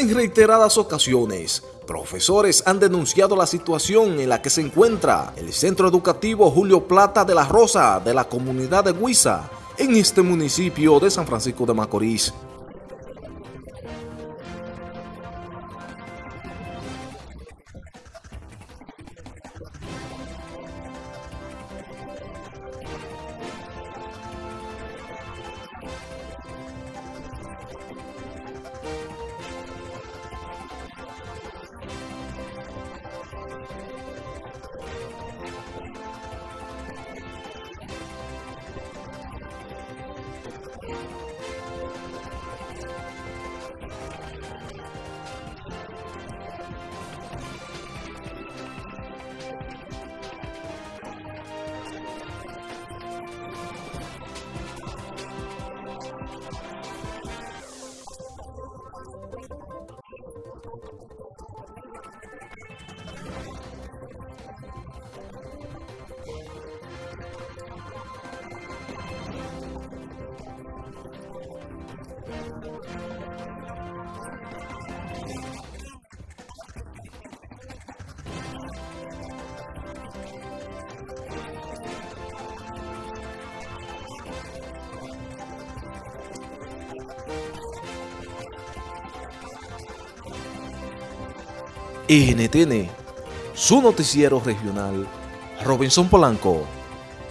En reiteradas ocasiones, profesores han denunciado la situación en la que se encuentra el Centro Educativo Julio Plata de la Rosa de la comunidad de Huiza, en este municipio de San Francisco de Macorís. I'm going to go to the hospital. NTN, su noticiero regional, Robinson Polanco.